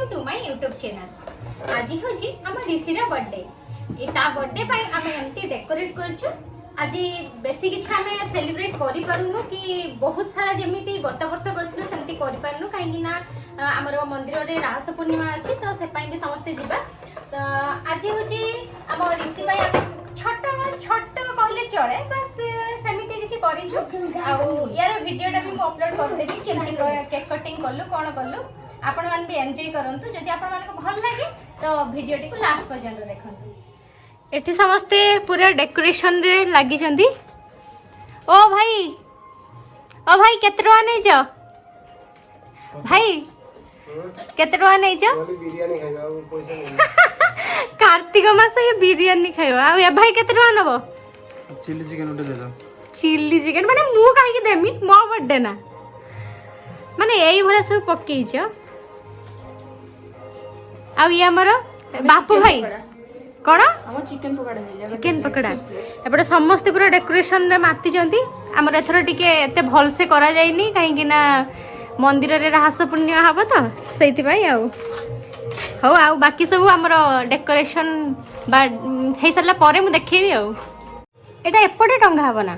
Welcome to my YouTube channel આજે હોજી આમ રિસીર બર્થડે એ તા બર્થડે પાઈ આમે એમતી ડેકોરેટ કરଛୁ আজি বেশি কিছু আমি সেলিব্রেট করে পারুনু কি বহুত সারা যেমিতি গত বর্ষ করছিল সেমতি করে পারুনু কাইকি না আমার মন্দিরের রাস পূর্ণিমা আছে তো সেপাই বি সমস্তে যা তো আজি হচ্ছে আমার ঋষি পাই আমি ছোট ছোট কহিলে চলে বাস সেমিতি কিছু করেছু আর ইয়ার ভিডিওটা বি মু অপলোড করে দেবি কেমতি কেক কটিং কলু কোণ কলু ଆପଣମାନେ ବି ଏନ୍ଜୟ କରନ୍ତୁ ଯଦି ଆପଣମାନଙ୍କୁ ଭଲ ଲାଗେ ତ ଭିଡ଼ିଓଟିକୁ ଲାଷ୍ଟ ପର୍ଯ୍ୟନ୍ତ ଦେଖନ୍ତୁ ଏଠି ସମସ୍ତେ ପୁରା ଡେକୋରେସନ୍ରେ ଲାଗିଛନ୍ତି ଓ ଭାଇ ଓ ଭାଇ କେତେ ଟଙ୍କା ନେଇଛ ଭାଇ କେତେ ଟଙ୍କା ନେଇଛ କାର୍ତ୍ତିକ ମାସ ଏ ବିରିୟାନୀ ଖାଇବ ଆଉ ଏ ଭାଇ କେତେ ଟଙ୍କା ନେବ ଚିଲି ଚିକେନ୍ ଗୋଟେ ଦେଲ ଚିଲି ଚିକେନ୍ ମାନେ ମୁଁ କାହିଁକି ଦେମି ମୋ ବର୍ଥଡେ ନା ମାନେ ଏଇଭଳିଆ ସବୁ ପକେଇଛ ଆଉ ଇଏ ଆମର ବାପୁ ଭାଇ କ'ଣ ଚିକେନ ପକୋଡ଼ା ଏପଟେ ସମସ୍ତେ ପୁରା ଡେକୋରେସନରେ ମାତିଛନ୍ତି ଆମର ଏଥର ଟିକେ ଏତେ ଭଲସେ କରାଯାଇନି କାହିଁକି ନା ମନ୍ଦିରରେ ରାହାସ ପୂର୍ଣ୍ଣିମା ହେବ ତ ସେଇଥିପାଇଁ ଆଉ ହଉ ଆଉ ବାକି ସବୁ ଆମର ଡେକୋରେସନ୍ ବା ହେଇସାରିଲା ପରେ ମୁଁ ଦେଖେଇବି ଆଉ ଏଇଟା ଏପଟେ ଟଙ୍ଗା ହେବ ନା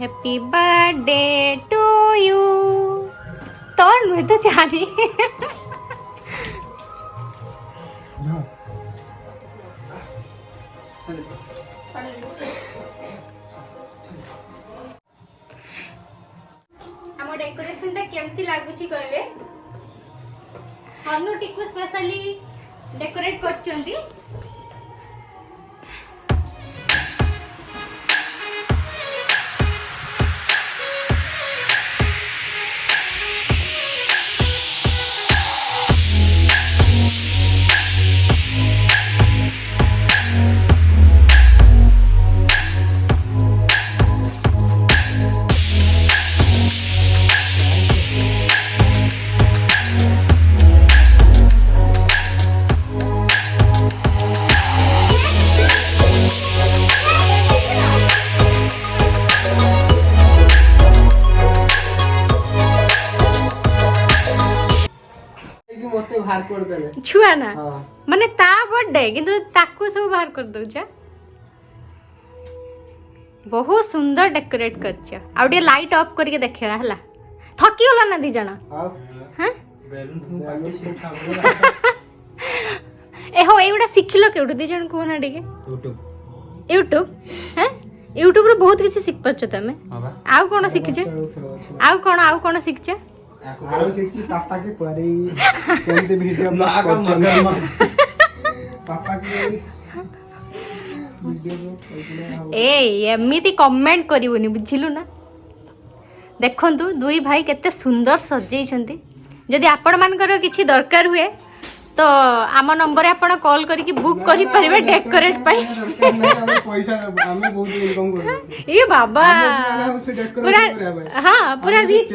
হ্যাপি বার্থডে টু ইউ তোর নয় তো জানি ଆମ ଡେକୋରେସନଟା କେମିତି ଲାଗୁଛି କହିବେ ସନୁ ଟିକୁ ସ୍ପେଶାଲି ଡେକୋରେଟ୍ କରିଛନ୍ତି ବାହାର କରିଦେଲେ ଛୁଆ ନା ମାନେ ତା ବର୍ଥଡେ କିନ୍ତୁ ତାକୁ ସବୁ ବାହାର କରିଦଉଛ ବହୁତ ସୁନ୍ଦର ଡେକୋରେଟ କରିଛ ଆଉ ଟିକେ ଲାଇଟ୍ ଅଫ୍ କରିକି ଦେଖେଇବା ହେଲା ଥକିଗଲ ନା ଦି ଜଣ ଏ ହଉ ଏଇଗୁଡ଼ା ଶିଖିଲ କେଉଠୁ ଦି ଜଣ କୁହ ନା ଟିକେ ୟୁଟ୍ୟୁବ ହଁ ୟୁଟ୍ୟୁବରୁ ବହୁତ କିଛି ଶିଖିପାରୁଛ ତମେ ଆଉ କ'ଣ ଶିଖିଛ ଆଉ କ'ଣ ଆଉ କ'ଣ ଶିଖିଛ આરો શીખી પાપા કે કરી કેમતે વિડિયો બ્લોગ કરવાનો પાપા કે ଏ ଏମିତି କମେଣ୍ଟ କରିବୁନି ବୁଝିଲୁ ନା ଦେଖନ୍ତୁ ଦୁଇ ଭାଇ କେତେ ସୁନ୍ଦର ସଜେଇଛନ୍ତି ଯଦି ଆପଣମାନଙ୍କର କିଛି ଦରକାର ହୁଏ ତ ଆମ ନମ୍ବରରେ ଆପଣ କଲ୍ କରିକି ବୁକ୍ କରିପାରିବେ ଡେକୋରେଟ୍ ପାଇଁ ଇଏ ବାବା ପୁରା ହଁ ପୁରା ରିଚ୍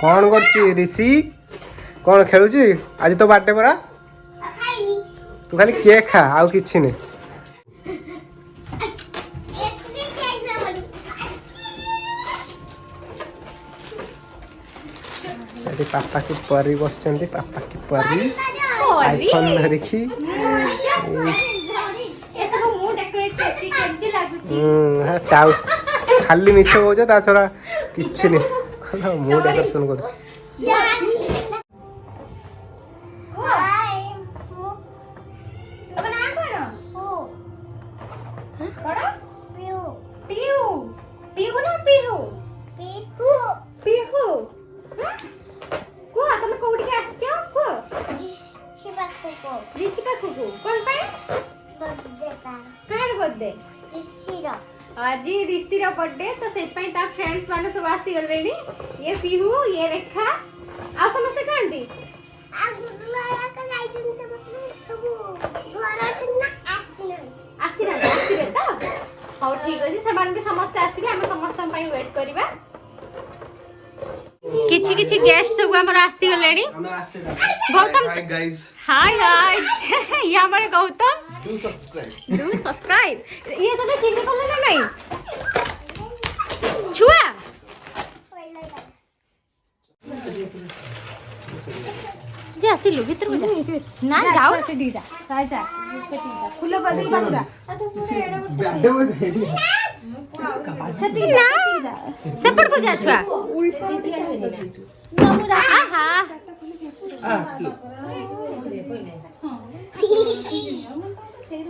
କ'ଣ କରୁଛି ରିଷି କ'ଣ ଖେଳୁଛି ଆଜି ତୋ ବାର୍ଥଡେ ପରା ତୁ ଖାଲି କେକ୍ ଖା ଆଉ କିଛି ନାହିଁ ସେଠି ପାପା କି ପରି ବସିଛନ୍ତି ପାପା କି ପରି ଆଇଫୋନ୍ ଧରିକି ଖାଲି ମିଛ କହୁଛ ତା ଛଡ଼ା କିଛି ନାହିଁ মুড আকর্ষণ করছে ঋষিকা কুকু কোন পায় বার্থডে কার বার্থডে ঋষিরা आज ऋषि बर्थडे तो से फ्रेंड्स मान सब आसीगले ये पिहू ये रेखा आ समस्ते कहती ଆସିବେ ତ ହଉ ଠିକ ଅଛି ସେମାନଙ୍କୁ ସମସ୍ତେ ଆସିବେ ଆମେ ସମସ୍ତଙ୍କ ପାଇଁ ୱେଟ୍ କରିବା କିଛି କିଛି ଗେଷ୍ଟ ସବୁ ଆମର ଆସିଗଲେଣି ଗୌତମ ହାଇ ଗାଇସ୍ ଇଏ ଆମର Gautam do subscribe do subscribe ये तो चीनी खोल लेना नहीं छुआ जे आसिलु भीतर में ना जाओ से दीदा जा जा फुल बदल बदला सती ना सेपट को जा छुआ उल्टा ना मुरा आहा आ ah,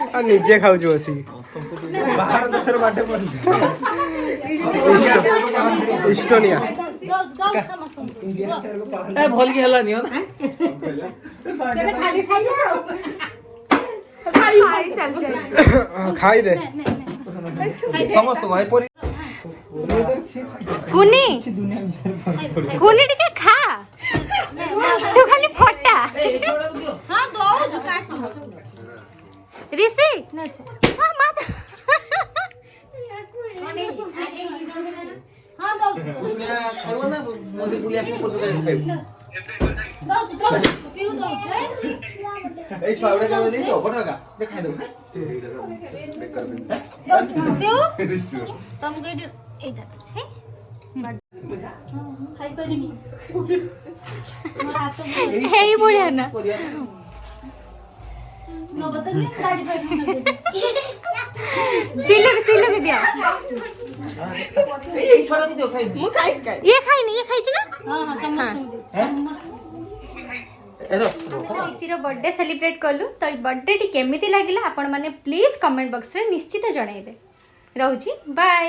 ଆଉ ନିଜେ ଖାଉଛୁ ବସି ବାହାର ଦେଶର ବାଟେ ପଡୁଛି ଇଷ୍ଟୋନିଆ ଭଲକି ହେଲାନି ଖାଇଦେ କୁନି କୁନି ଟିକେ ଖା ଖାଲି ଫଟା ହଁ ଦଉଛୁ କାହା রিসিপ্ট আচ্ছা। এই হ্যাঁ, হ্যাঁ? সবটা যাবে দিই তো কত টাকা দেখাই দাও না सिल्लू सिल्लू के दिया ये छोड़ा के दो खाई मु खाई खाई ये खाई नहीं ये खाई छ ना हां हां समझ ঋষির বর্থডে সেলিব্রেট কলু তো এই বর্থডেটি কেমিতি লাগিলা আপন মানে প্লিজ কমেন্ট বক্সরে নিশ্চিত জনাইবে রহুছি বাই